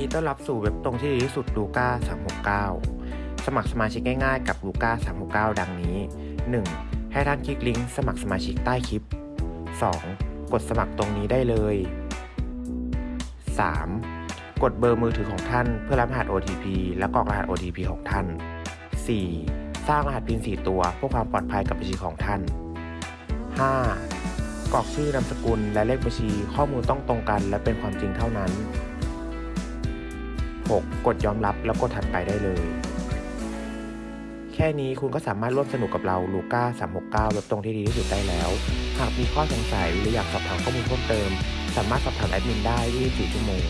ดีต้อนรับสู่เว็บตรงที่ดีที่สุดลูก้า369 สมัครสมาชิกง่ายๆกับลูก้า369 ดังนี้ 1. ให้ท่านคลิกลิงก์สมัครสมาชิกใต้คลิป 2. กดสมัครตรงนี้ได้เลย 3. กดเบอร์มือถือของท่านเพื่อรับรหัส OTP และกรอกรหัส OTP ของท่าน 4. สร้างรหัส PIN 4 ตัวเพื่อความปลอดภัยกับบัญชีของท่าน 5. กรอกชื่อนามสกุลและเลขบัญชีข้อมูลต้องตรงกันและเป็นความจริงเท่านั้น 6. กดยอมรับแล้วกดถัดไปได้เลย แค่นี้คุณก็สามารถร่วมสนุกกับเราลูก้า369เว็บตรงที่ดีที่สุดได้แล้ว หากมีข้อสงสัยหรืออยากสอบถามข้อมูลเพิ่มเติม สามารถสอบถามแอดมินได้24ชั่วโมง